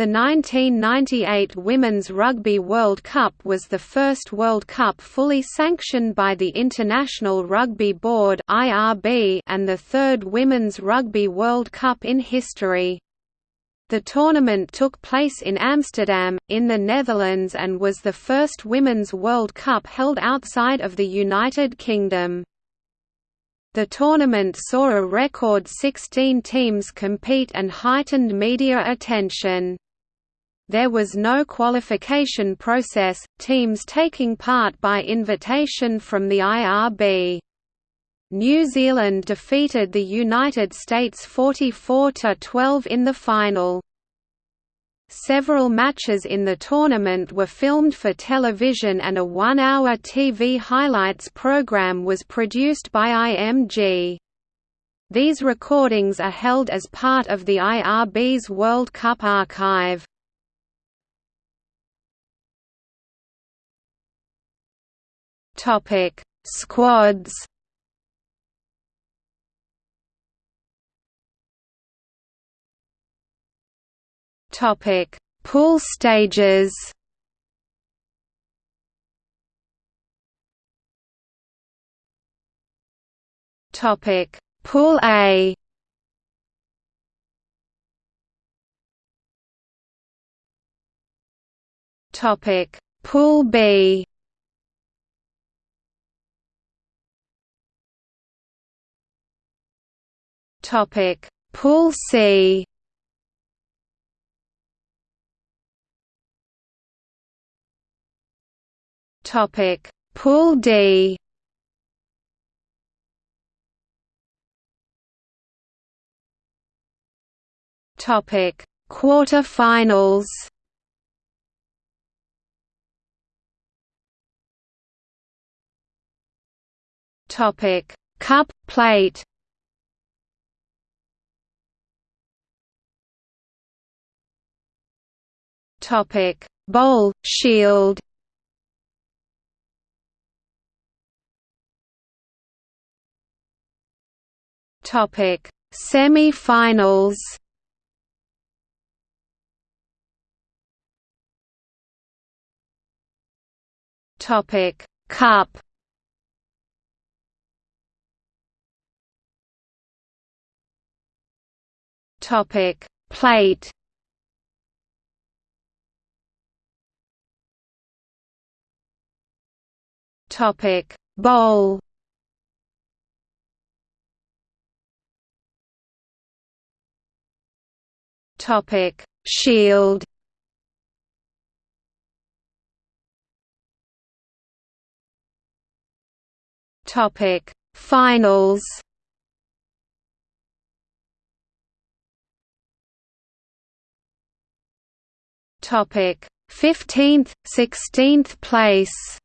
The 1998 Women's Rugby World Cup was the first World Cup fully sanctioned by the International Rugby Board and the third Women's Rugby World Cup in history. The tournament took place in Amsterdam, in the Netherlands and was the first Women's World Cup held outside of the United Kingdom. The tournament saw a record 16 teams compete and heightened media attention. There was no qualification process, teams taking part by invitation from the IRB. New Zealand defeated the United States 44–12 in the final. Several matches in the tournament were filmed for television and a one-hour TV highlights program was produced by IMG. These recordings are held as part of the IRB's World Cup archive. Topic: Squads. Topic: Pool stages. Topic: Pool A. Topic: Pool B. Topic: Pool C. Topic: Pool D. Topic: Quarterfinals. Topic: Cup plate. Topic: Bowl Shield. Topic: Semi-finals. Topic: Cup. Topic: Plate. Topic Bowl. Topic Shield. Topic Finals. Topic 15th 16th place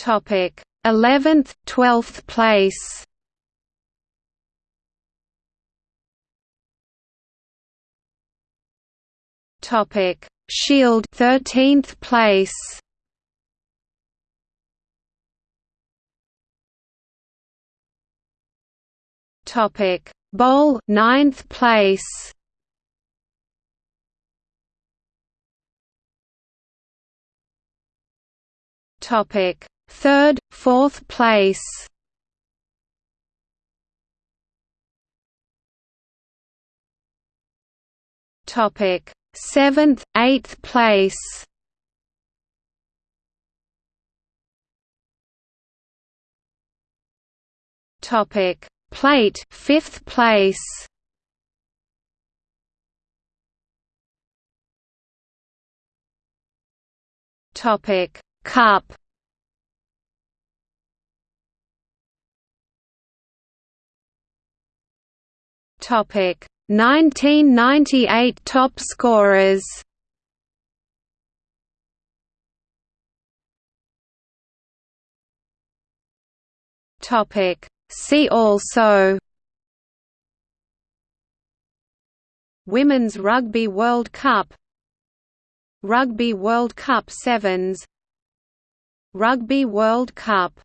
Topic: 11th, 12th place. Topic: Shield 13th place. Topic: Bowl 9th place. Topic: Third, fourth place Topic: Seventh, eighth place. Topic: Plate, fifth place. Topic: Cup. Topic. 1998 top scorers. Topic. See also. Women's Rugby World Cup. Rugby World Cup Sevens. Rugby World Cup